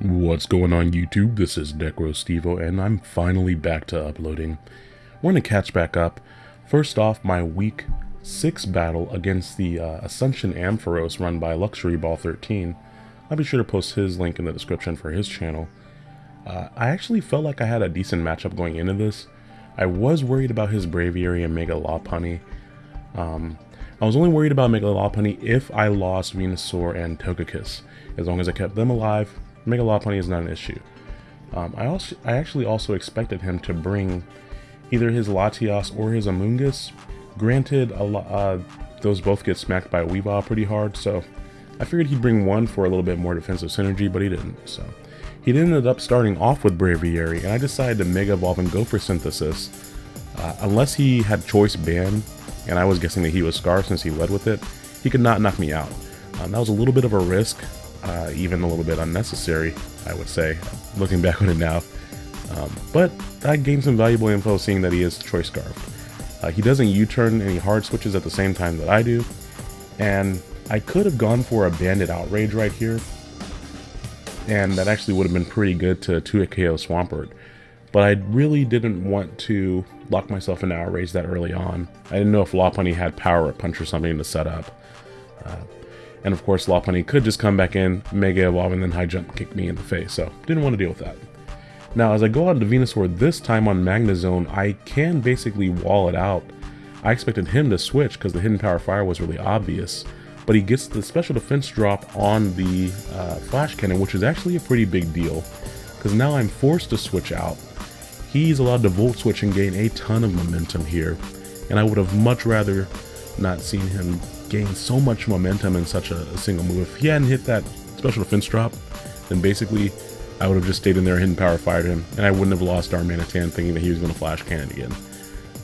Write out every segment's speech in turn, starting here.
What's going on YouTube? This is NecroStevo and I'm finally back to uploading. We're going to catch back up. First off, my week 6 battle against the uh, Ascension Ampharos run by Luxury Ball 13. I'll be sure to post his link in the description for his channel. Uh, I actually felt like I had a decent matchup going into this. I was worried about his Braviary and Mega Lopunny. Um, I was only worried about Mega Lopunny if I lost Venusaur and Togekiss. As long as I kept them alive, Mega Lopunny is not an issue. Um, I also, I actually also expected him to bring either his Latias or his Amoonguss. Granted, a uh, those both get smacked by Weavile pretty hard, so I figured he'd bring one for a little bit more defensive synergy, but he didn't. So he ended up starting off with Braviary, and I decided to Mega Evolve and go for Synthesis. Uh, unless he had Choice Band, and I was guessing that he was Scarf since he led with it, he could not knock me out. Um, that was a little bit of a risk, uh, even a little bit unnecessary, I would say, looking back on it now. Um, but I gained some valuable info seeing that he is Choice Scarf. Uh, he doesn't U-turn any hard switches at the same time that I do, and I could have gone for a Banded Outrage right here, and that actually would have been pretty good to 2 KO Swampert. But I really didn't want to lock myself in Outrage that early on. I didn't know if Lopunny had Power Punch or something to set up. Uh, and of course, Lopunny could just come back in, Mega Evolve, and then High Jump kick me in the face, so didn't want to deal with that. Now, as I go on to Venusaur this time on Magnezone, I can basically wall it out. I expected him to switch because the Hidden Power Fire was really obvious, but he gets the special defense drop on the uh, Flash Cannon, which is actually a pretty big deal, because now I'm forced to switch out. He's allowed to Volt Switch and gain a ton of momentum here, and I would have much rather not seen him gain so much momentum in such a, a, single move. If he hadn't hit that special defense drop, then basically I would have just stayed in there, hidden power fired him, and I wouldn't have lost Darmanitan thinking that he was going to flash cannon again.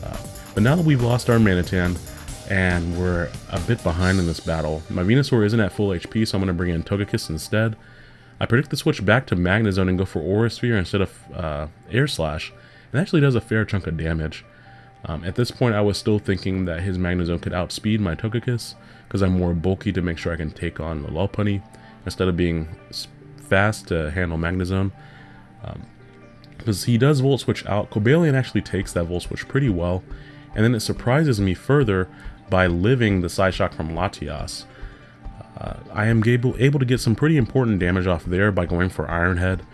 Uh, but now that we've lost Darmanitan, and we're a bit behind in this battle, my Venusaur isn't at full HP, so I'm going to bring in Togekiss instead. I predict to switch back to Magnezone and go for Aura Sphere instead of uh, Air Slash. It actually does a fair chunk of damage. Um, at this point, I was still thinking that his Magnezone could outspeed my Togekiss, because I'm more bulky to make sure I can take on the Lopunny, instead of being fast to handle Magnezone. Um, because he does Volt Switch out, Cobalion actually takes that Volt Switch pretty well, and then it surprises me further by living the Psyshock from Latias. Uh, I am able, able to get some pretty important damage off there by going for Iron Head,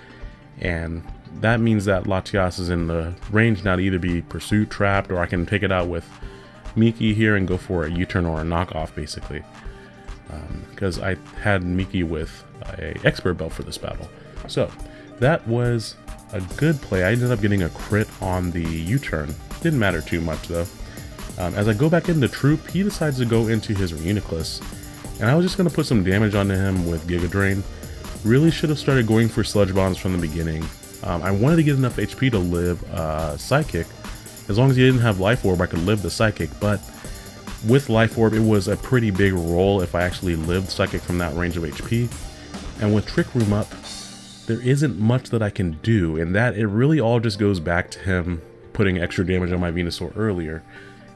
and that means that Latias is in the range now to either be pursuit, trapped, or I can take it out with Miki here and go for a U-turn or a knockoff, basically. Because um, I had Miki with a expert belt for this battle. So, that was a good play. I ended up getting a crit on the U-turn. Didn't matter too much, though. Um, as I go back into Troop, he decides to go into his Reuniclus. And I was just going to put some damage onto him with Giga Drain. Really should have started going for Sludge Bombs from the beginning. Um, I wanted to get enough HP to live uh, Psychic. As long as he didn't have Life Orb, I could live the Psychic, but with Life Orb, it was a pretty big roll if I actually lived Psychic from that range of HP. And with Trick Room up, there isn't much that I can do, and that it really all just goes back to him putting extra damage on my Venusaur earlier,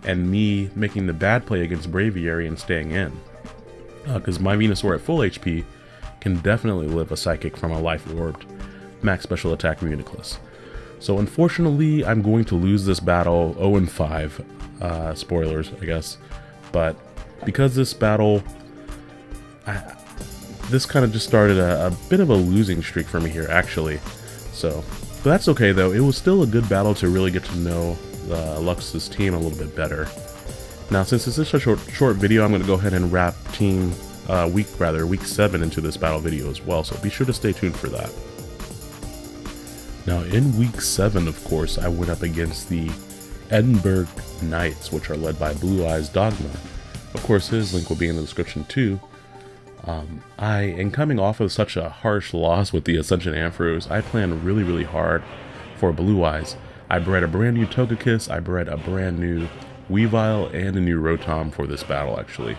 and me making the bad play against Braviary and staying in. Because uh, my Venusaur at full HP can definitely live a Psychic from a Life Orbed max special attack Reuniclus. So unfortunately, I'm going to lose this battle 0-5. Uh, spoilers, I guess. But because this battle... I, this kind of just started a, a, bit of a losing streak for me here, actually. So, but that's okay, though. It was still a good battle to really get to know uh, Lux's team a little bit better. Now, since this is a short, short video, I'm going to go ahead and wrap Team uh, Week, rather, Week 7 into this battle video as well, so be sure to stay tuned for that. Now, in week 7, of course, I went up against the Edinburgh Knights, which are led by Blue Eyes Dogma. Of course, his link will be in the description too. Um, I am coming off of such a harsh loss with the Ascension Ampharos. I planned really, really hard for Blue Eyes. I bred a brand new Togekiss, I bred a brand new Weavile, and a new Rotom for this battle, actually.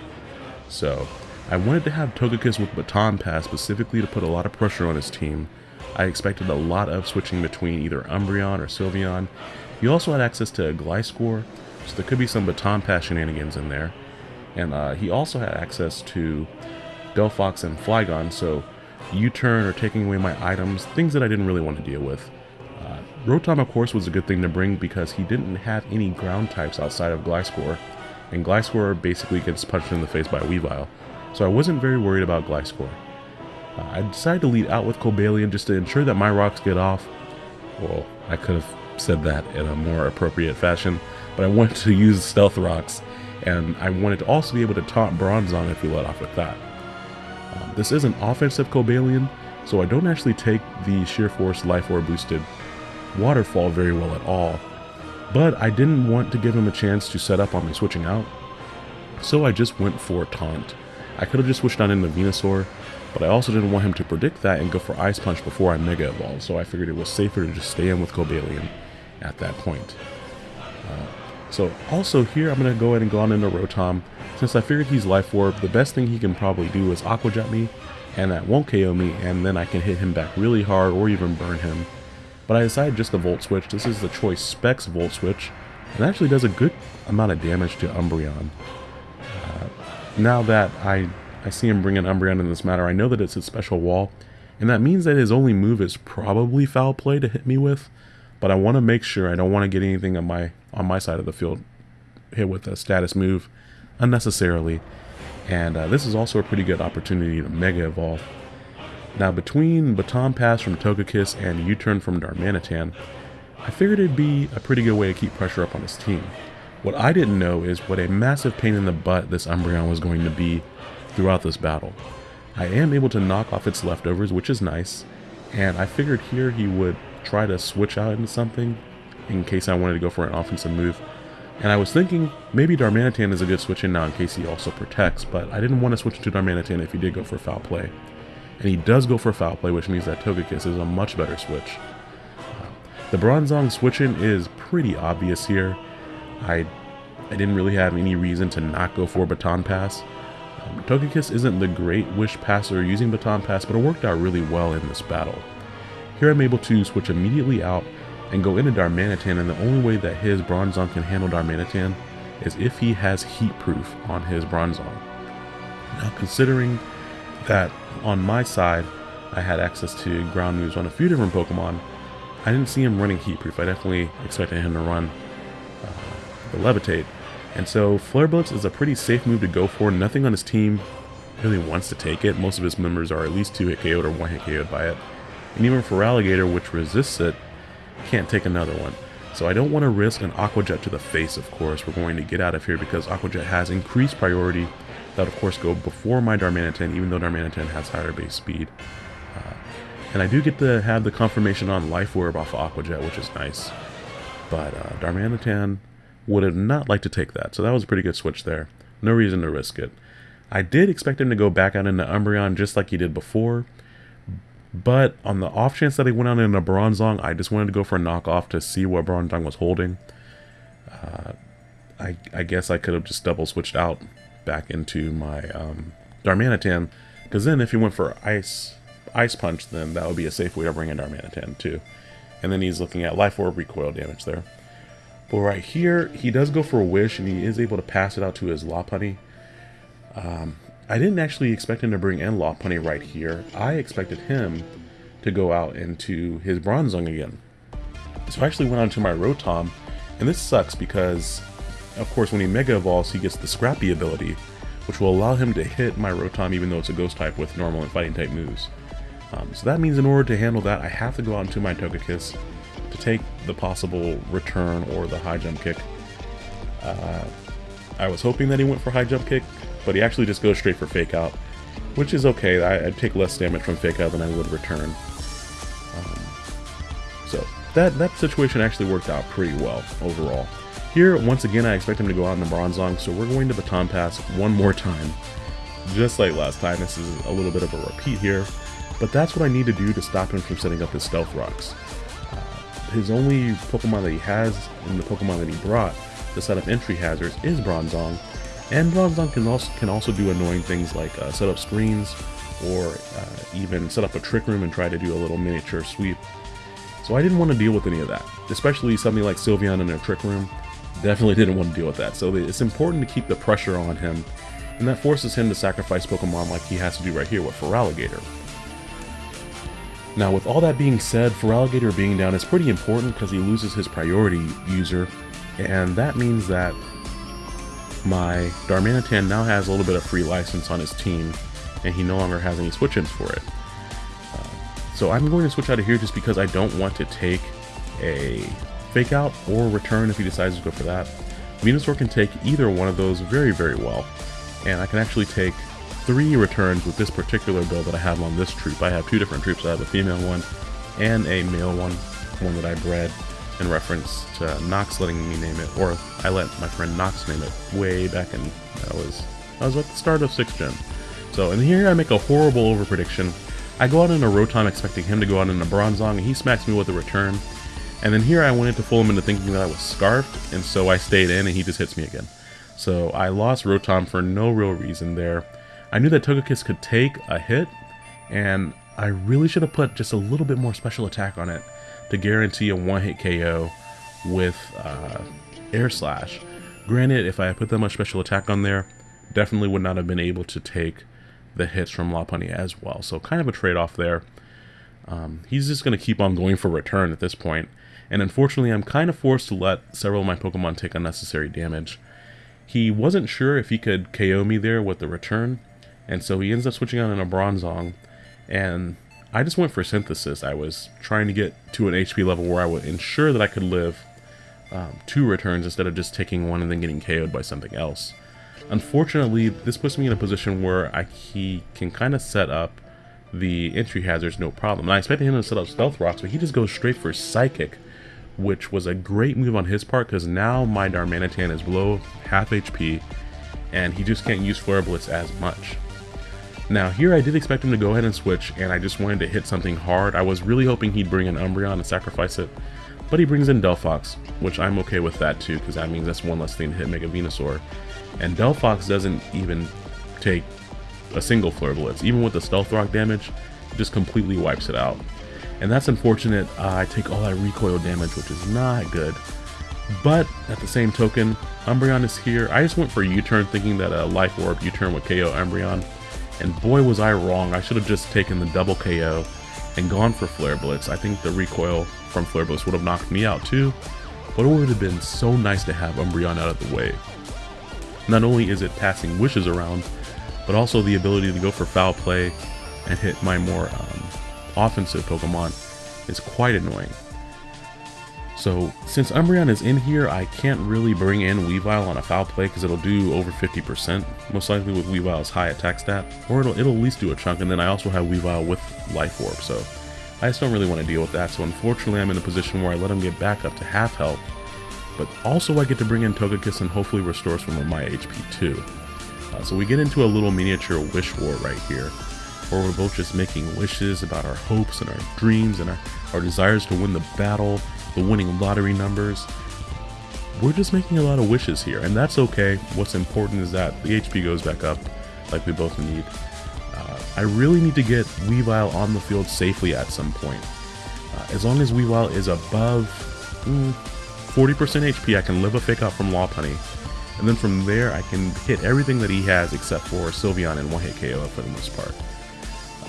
So, I wanted to have Togekiss with Baton Pass specifically to put a lot of pressure on his team, I expected a lot of switching between either Umbreon or Sylveon. You also had access to Gliscor, so there could be some Baton Pass shenanigans in there. And uh, he also had access to Delphox and Flygon, so U-turn or taking away my items, things that I didn't really want to deal with. Uh, Rotom, of course, was a good thing to bring because he didn't have any ground types outside of Gliscor, and Gliscor basically gets punched in the face by Weavile, so I wasn't very worried about Gliscor. Uh, I decided to lead out with Cobalion just to ensure that my rocks get off. Well, I could have said that in a more appropriate fashion, but I wanted to use Stealth Rocks, and I wanted to also be able to taunt Bronzong if he let off with that. Um, this is an offensive Cobalion, so I don't actually take the Sheer Force Life Orb boosted Waterfall very well at all, but I didn't want to give him a chance to set up on me switching out, so I just went for Taunt. I could have just switched on into Venusaur, but I also didn't want him to predict that and go for Ice Punch before I Mega Evolved, so I figured it was safer to just stay in with Cobalion at that point. Uh, so also here I'm going to go ahead and go on into Rotom. Since I figured he's Life Orb, the best thing he can probably do is Aqua Jet me, and that won't KO me, and then I can hit him back really hard or even burn him. But I decided just to Volt Switch. This is the Choice Specs Volt Switch, and actually does a good amount of damage to Umbreon. Uh, now that I, I see him bring an Umbreon in this matter, I know that it's a special wall, and that means that his only move is probably Foul Play to hit me with, but I want to make sure I don't want to get anything on my on my side of the field hit with a status move unnecessarily. And uh, this is also a pretty good opportunity to Mega Evolve. Now between Baton Pass from Togekiss and U-Turn from Darmanitan, I figured it'd be a pretty good way to keep pressure up on his team. What I didn't know is what a massive pain in the butt this Umbreon was going to be throughout this battle. I am able to knock off its leftovers, which is nice, and I figured here he would try to switch out into something in case I wanted to go for an offensive move. And I was thinking maybe Darmanitan is a good switch in now in case he also protects, but I didn't want to switch to Darmanitan if he did go for foul play. And he does go for foul play, which means that Togekiss is a much better switch. Uh, the Bronzong switching is pretty obvious here. I I didn't really have any reason to not go for Baton Pass. Togekiss isn't the great Wish Passer using Baton Pass, but it worked out really well in this battle. Here I'm able to switch immediately out and go into Darmanitan, and the only way that his Bronzong can handle Darmanitan is if he has Heat Proof on his Bronzong. Now considering that on my side I had access to ground moves on a few different Pokemon, I didn't see him running Heat Proof. I definitely expected him to run uh, the Levitate. And so Flare Blitz is a pretty safe move to go for. Nothing on his team really wants to take it. Most of his members are at least 2 hit KO'd or 1 hit KO'd by it. And even Feraligatr, which resists it, can't take another one. So I don't want to risk an Aqua Jet to the face, of course. We're going to get out of here because Aqua Jet has increased priority. That of course go before my Darmanitan, even though Darmanitan has higher base speed. Uh, and I do get to have the confirmation on Life Orb off of Aqua Jet, which is nice. But uh, Darmanitan would have not liked to take that, so that was a pretty good switch there. No reason to risk it. I did expect him to go back out into Umbreon just like he did before, but on the off chance that he went out in a Bronzong, I just wanted to go for a knockoff to see what Bronzong was holding. Uh, I, I, guess I could have just double switched out back into my um, Darmanitan, because then if he went for Ice Ice Punch, then that would be a safe way to bring in Darmanitan too. And then he's looking at Life Orb recoil damage there. But right here, he does go for a Wish, and he is able to pass it out to his Lopunny. Um, I didn't actually expect him to bring in Lopunny right here. I expected him to go out into his Bronzong again. So I actually went on to my Rotom, and this sucks because, of course, when he Mega Evolves, he gets the Scrappy ability, which will allow him to hit my Rotom even though it's a Ghost type with normal and fighting type moves. Um, so that means in order to handle that, I have to go out into my Togekiss to take the possible return or the high jump kick. Uh, I was hoping that he went for high jump kick, but he actually just goes straight for fake out, which is okay. I, would take less damage from fake out than I would return. Um, so that, that situation actually worked out pretty well overall. Here, once again, I expect him to go out in the Bronzong, so we're going to Baton Pass one more time. Just like last time, this is a little bit of a repeat here, but that's what I need to do to stop him from setting up his Stealth Rocks. His only Pokemon that he has, and the Pokemon that he brought, to set up entry hazards, is Bronzong, and Bronzong can also, can also do annoying things like uh, set up screens or uh, even set up a trick room and try to do a little miniature sweep. So I didn't want to deal with any of that, especially something like Sylveon in a trick room. Definitely didn't want to deal with that. So it's important to keep the pressure on him, and that forces him to sacrifice Pokemon like he has to do right here with Feraligatr. Now, with all that being said, Feraligatr being down is pretty important because he loses his priority user, and that means that my Darmanitan now has a little bit of free license on his team, and he no longer has any switch-ins for it. Uh, so I'm going to switch out of here just because I don't want to take a fake out or return if he decides to go for that. Venusaur can take either one of those very, very well, and I can actually take three returns with this particular build that I have on this troop. I have two different troops. I have a female one and a male one, one that I bred in reference to Nox letting me name it, or I let my friend Nox name it way back in, that was, I was at the start of 6th gen. So, and here I make a horrible over prediction. I go out in a Rotom expecting him to go out in a Bronzong, and he smacks me with a return. And then here I went into fool him into thinking that I was Scarfed, and so I stayed in and he just hits me again. So I lost Rotom for no real reason there. I knew that Togekiss could take a hit, and I really should have put just a little bit more special attack on it to guarantee a one-hit KO with uh, Air Slash. Granted, if I had put that much special attack on there, definitely would not have been able to take the hits from Lopunny as well. So kind of a trade-off there. Um, he's just going to keep on going for return at this point. And unfortunately, I'm kind of forced to let several of my Pokemon take unnecessary damage. He wasn't sure if he could KO me there with the return, and so he ends up switching out in a Bronzong, and I just went for Synthesis. I was trying to get to an HP level where I would ensure that I could live um, two returns instead of just taking one and then getting KO'd by something else. Unfortunately, this puts me in a position where I, he can kind of set up the entry hazards no problem. And I expected him to set up Stealth Rocks, but he just goes straight for Psychic, which was a great move on his part because now my Darmanitan is below half HP, and he just can't use Flare Blitz as much. Now here I did expect him to go ahead and switch and I just wanted to hit something hard. I was really hoping he'd bring an Umbreon and sacrifice it, but he brings in Delphox, which I'm okay with that too because that means that's one less thing to hit Mega Venusaur. And Delphox doesn't even take a single Flare Blitz. Even with the Stealth Rock damage, it just completely wipes it out. And that's unfortunate. Uh, I take all that recoil damage, which is not good. But at the same token, Umbreon is here. I just went for U-turn thinking that a Life Orb U-turn would KO Umbreon. And boy was I wrong, I should have just taken the double KO and gone for Flare Blitz. I think the recoil from Flare Blitz would have knocked me out too, but it would have been so nice to have Umbreon out of the way. Not only is it passing wishes around, but also the ability to go for foul play and hit my more um, offensive Pokemon is quite annoying. So since Umbreon is in here, I can't really bring in Weavile on a foul play because it'll do over 50%, most likely with Weavile's high attack stat, or it'll, it'll at least do a chunk, and then I also have Weavile with Life Orb, so I just don't really want to deal with that, so unfortunately I'm in a position where I let him get back up to half health, but also I get to bring in Togekiss and hopefully restore some of my HP too. Uh, so we get into a little miniature wish war right here, where we're both just making wishes about our hopes and our dreams and our, our desires to win the battle, the winning lottery numbers. We're just making a lot of wishes here, and that's okay. What's important is that the HP goes back up, like we both need. Uh, I really need to get Weavile on the field safely at some point. Uh, as long as Weavile is above 40% mm, HP, I can live a fake out from Lopunny. And then from there, I can hit everything that he has except for Sylveon and one-hit KO for the most part.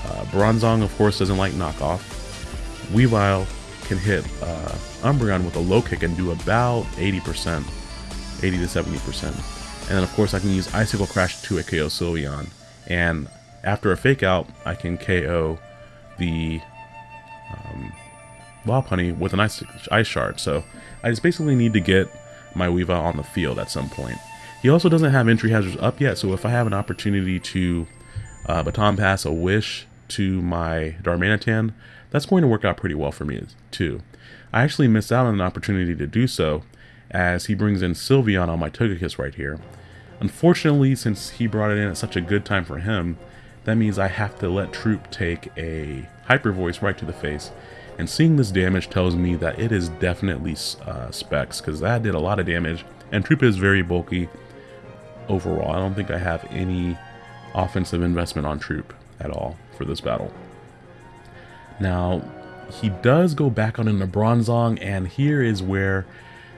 Uh, Bronzong, of course, doesn't like knockoff. Weavile can hit uh, Umbreon with a low kick and do about 80%, 80 to 70%. And then of course I can use Icicle Crash to a KO Sylveon. And after a fake out, I can KO the um, Lopunny with an ice, ice Shard. So I just basically need to get my Weavile on the field at some point. He also doesn't have entry hazards up yet, so if I have an opportunity to uh, baton pass a wish to my Darmanitan, that's going to work out pretty well for me too. I actually missed out on an opportunity to do so, as he brings in Sylveon on my Togekiss right here. Unfortunately, since he brought it in at such a good time for him, that means I have to let Troop take a Hyper Voice right to the face. And seeing this damage tells me that it is definitely uh, Specs, because that did a lot of damage, and Troop is very bulky overall. I don't think I have any offensive investment on Troop at all for this battle. Now, he does go back on into Bronzong, and here is where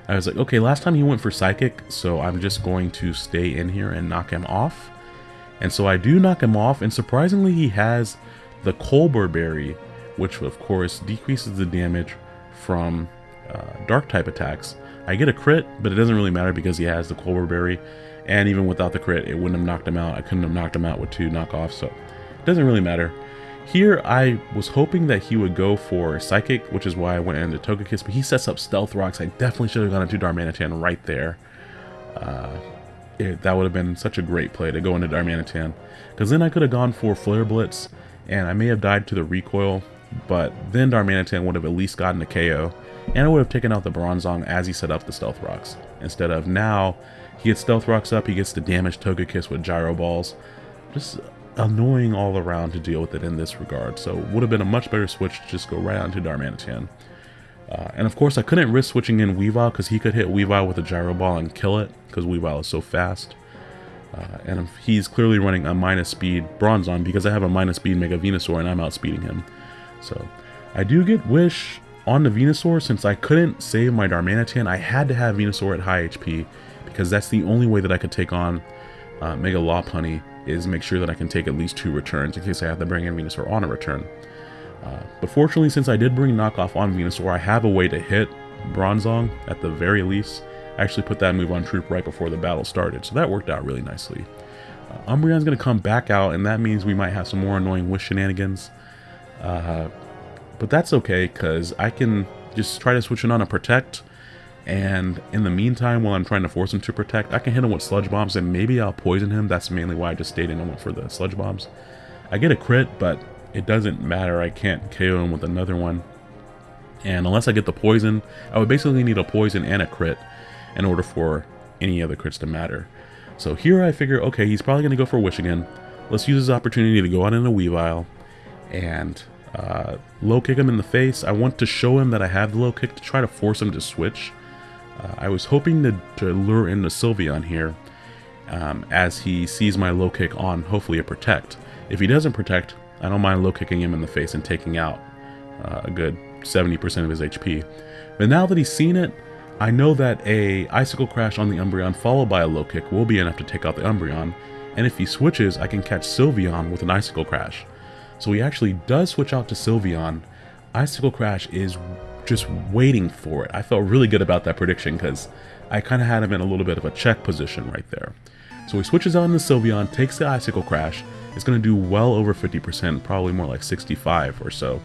I was like, okay, last time he went for Psychic, so I'm just going to stay in here and knock him off. And so I do knock him off, and surprisingly he has the Colbur Berry, which of course decreases the damage from uh, dark type attacks. I get a crit, but it doesn't really matter because he has the Colbur Berry, and even without the crit, it wouldn't have knocked him out. I couldn't have knocked him out with two knockoffs, so doesn't really matter. Here, I was hoping that he would go for Psychic, which is why I went into Togekiss, but he sets up Stealth Rocks. I definitely should have gone into Darmanitan right there. Uh, it, that would have been such a great play to go into Darmanitan. Because then I could have gone for Flare Blitz, and I may have died to the recoil, but then Darmanitan would have at least gotten a KO, and I would have taken out the Bronzong as he set up the Stealth Rocks. Instead of now, he gets Stealth Rocks up, he gets to damage Togekiss with Gyro Balls. Just annoying all around to deal with it in this regard. So would have been a much better switch to just go right on to Darmanitan. Uh, and of course I couldn't risk switching in Weavile because he could hit Weavile with a Gyro Ball and kill it because Weavile is so fast. Uh, and he's clearly running a minus speed Bronzong because I have a minus speed Mega Venusaur and I'm outspeeding him. So I do get Wish on the Venusaur since I couldn't save my Darmanitan. I had to have Venusaur at high HP because that's the only way that I could take on uh, Mega Lopunny is make sure that I can take at least two returns in case I have to bring in Venusaur on a return. Uh, but fortunately, since I did bring Knockoff on Venusaur, I have a way to hit Bronzong at the very least. I actually put that move on Troop right before the battle started, so that worked out really nicely. Uh, Umbreon's going to come back out, and that means we might have some more annoying wish shenanigans. Uh, but that's okay, because I can just try to switch it on a Protect, and in the meantime, while I'm trying to force him to protect, I can hit him with sludge bombs and maybe I'll poison him. That's mainly why I just stayed in and went for the sludge bombs. I get a crit, but it doesn't matter. I can't KO him with another one. And unless I get the poison, I would basically need a poison and a crit in order for any other crits to matter. So here I figure, okay, he's probably going to go for Wish again. Let's use this opportunity to go out in a Weavile and uh, low kick him in the face. I want to show him that I have the low kick to try to force him to switch. Uh, I was hoping to, to lure in the Sylveon here um, as he sees my low kick on hopefully a protect. If he doesn't protect, I don't mind low kicking him in the face and taking out uh, a good 70% of his HP. But now that he's seen it, I know that a Icicle Crash on the Umbreon followed by a low kick will be enough to take out the Umbreon, and if he switches, I can catch Sylveon with an Icicle Crash. So he actually does switch out to Sylveon. Icicle Crash is just waiting for it. I felt really good about that prediction because I kind of had him in a little bit of a check position right there. So he switches out into Sylveon, takes the Icicle Crash. It's going to do well over 50%, probably more like 65 or so.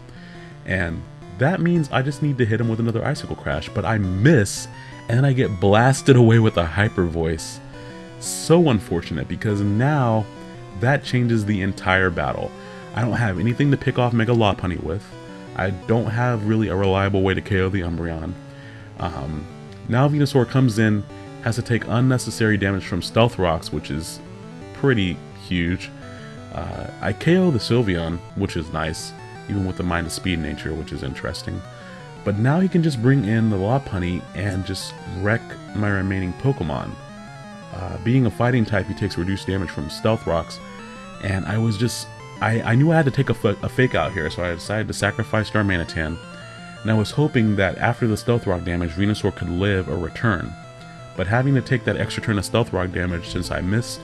And that means I just need to hit him with another Icicle Crash, but I miss, and I get blasted away with a Hyper Voice. So unfortunate, because now that changes the entire battle. I don't have anything to pick off Mega Lopunny with. I don't have really a reliable way to KO the Umbreon. Um, now Venusaur comes in, has to take unnecessary damage from Stealth Rocks, which is pretty huge. Uh, I KO the Sylveon, which is nice, even with the minus speed nature, which is interesting. But now he can just bring in the Lopunny and just wreck my remaining Pokemon. Uh, being a fighting type, he takes reduced damage from Stealth Rocks, and I was just I, I knew I had to take a, a fake out here, so I decided to sacrifice Star Darmanitan, and I was hoping that after the Stealth Rock damage, Venusaur could live or return. But having to take that extra turn of Stealth Rock damage since I missed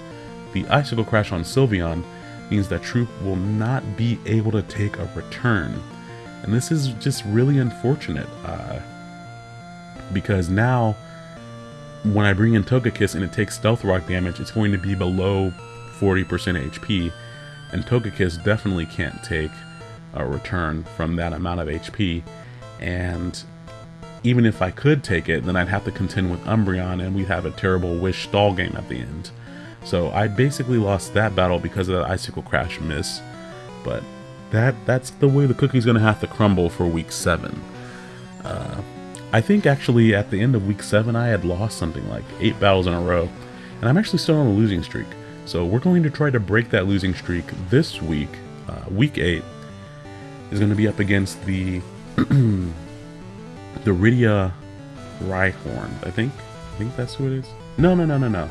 the Icicle Crash on Sylveon means that Troop will not be able to take a return. And this is just really unfortunate, uh, because now when I bring in Togekiss and it takes Stealth Rock damage, it's going to be below 40% HP, and Togekiss definitely can't take a return from that amount of HP, and even if I could take it, then I'd have to contend with Umbreon, and we'd have a terrible Wish stall game at the end. So I basically lost that battle because of that Icicle Crash miss, but that that's the way the cookie's to have to crumble for Week 7. Uh, I think actually at the end of Week 7 I had lost something like 8 battles in a row, and I'm actually still on a losing streak. So we're going to try to break that losing streak this week. Uh, week 8 is going to be up against the the Rydia Rhyhorn, I think. I think that's who it is. No, no, no, no, no.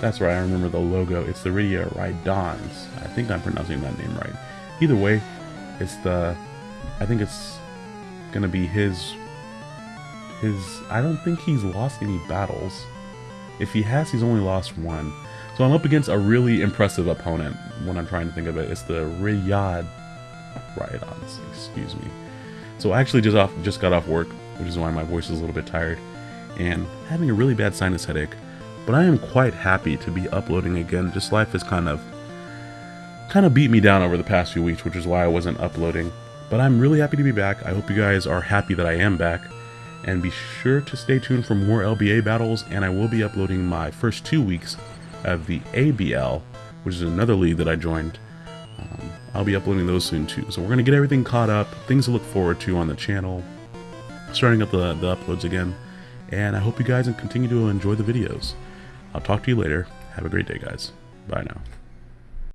That's right, I remember the logo. It's the Rydia Rhydons. I think I'm pronouncing that name right. Either way, it's the... I think it's going to be his... His... I don't think he's lost any battles. If he has, he's only lost one. So I'm up against a really impressive opponent when I'm trying to think of it. It's the Riyadh Riot Odyssey, excuse me. So I actually just off just got off work, which is why my voice is a little bit tired, and having a really bad sinus headache. But I am quite happy to be uploading again. Just life has kind of kind of beat me down over the past few weeks, which is why I wasn't uploading. But I'm really happy to be back. I hope you guys are happy that I am back. And be sure to stay tuned for more LBA battles, and I will be uploading my first two weeks of the ABL, which is another league that I joined. Um, I'll be uploading those soon too. So we're going to get everything caught up, things to look forward to on the channel, starting up the, the uploads again. And I hope you guys continue to enjoy the videos. I'll talk to you later. Have a great day, guys. Bye now.